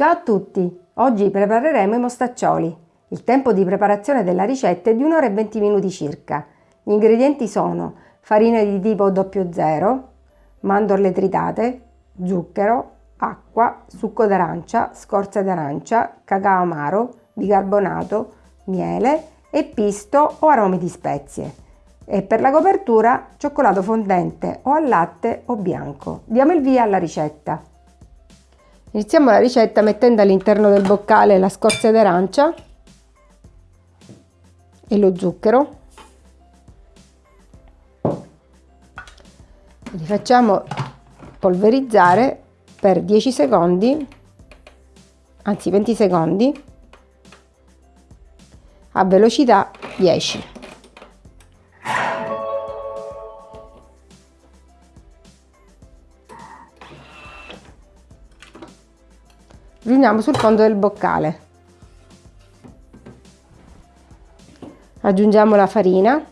Ciao a tutti! Oggi prepareremo i mostaccioli. Il tempo di preparazione della ricetta è di 1 ora e 20 minuti circa. Gli ingredienti sono farina di tipo 00, mandorle tritate, zucchero, acqua, succo d'arancia, scorza d'arancia, cacao amaro, bicarbonato, miele e pisto o aromi di spezie. E per la copertura cioccolato fondente o al latte o bianco. Diamo il via alla ricetta. Iniziamo la ricetta mettendo all'interno del boccale la scorza d'arancia e lo zucchero. Li facciamo polverizzare per 10 secondi, anzi 20 secondi, a velocità 10. Riuniamo sul fondo del boccale. Aggiungiamo la farina.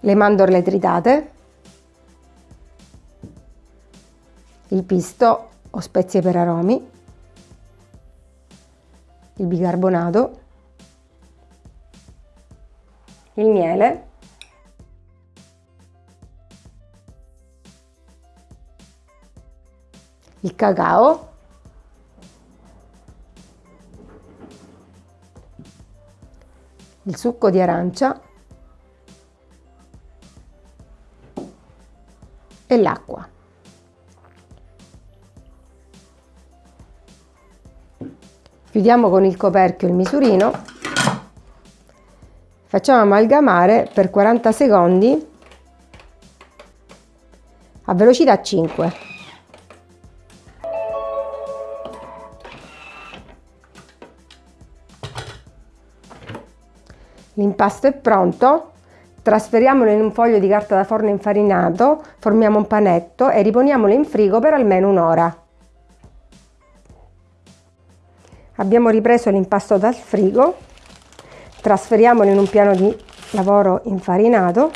Le mandorle tritate. Il pisto o spezie per aromi. Il bicarbonato. Il miele il cacao, il succo di arancia e l'acqua. Chiudiamo con il coperchio il misurino, facciamo amalgamare per 40 secondi a velocità 5. L'impasto è pronto, trasferiamolo in un foglio di carta da forno infarinato, formiamo un panetto e riponiamolo in frigo per almeno un'ora. Abbiamo ripreso l'impasto dal frigo, trasferiamolo in un piano di lavoro infarinato,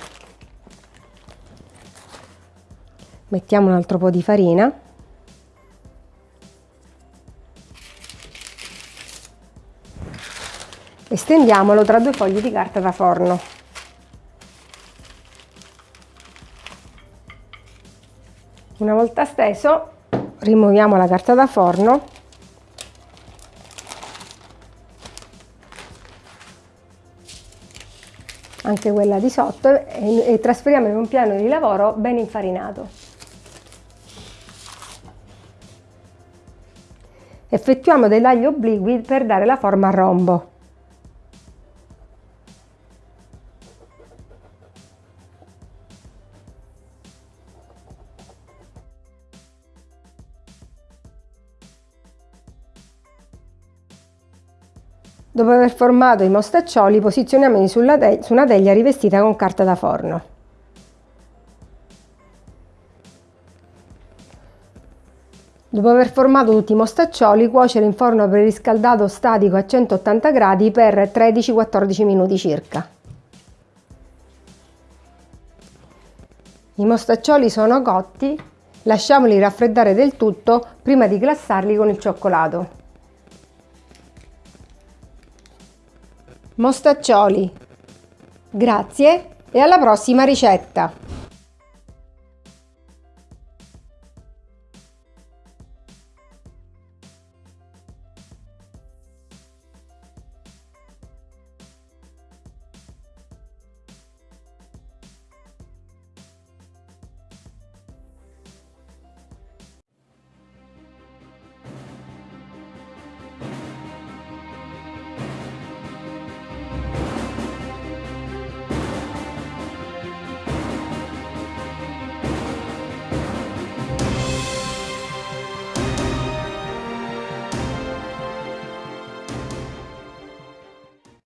mettiamo un altro po' di farina e stendiamolo tra due fogli di carta da forno. Una volta steso rimuoviamo la carta da forno anche quella di sotto e, e trasferiamo in un piano di lavoro ben infarinato. Effettuiamo dei tagli obliqui per dare la forma a rombo. Dopo aver formato i mostaccioli posizioniamoli su una teglia rivestita con carta da forno. Dopo aver formato tutti i mostaccioli, cuocere in forno preriscaldato statico a 180 gradi per 13-14 minuti circa. I mostaccioli sono cotti, lasciamoli raffreddare del tutto prima di glassarli con il cioccolato. Mostaccioli. Grazie e alla prossima ricetta!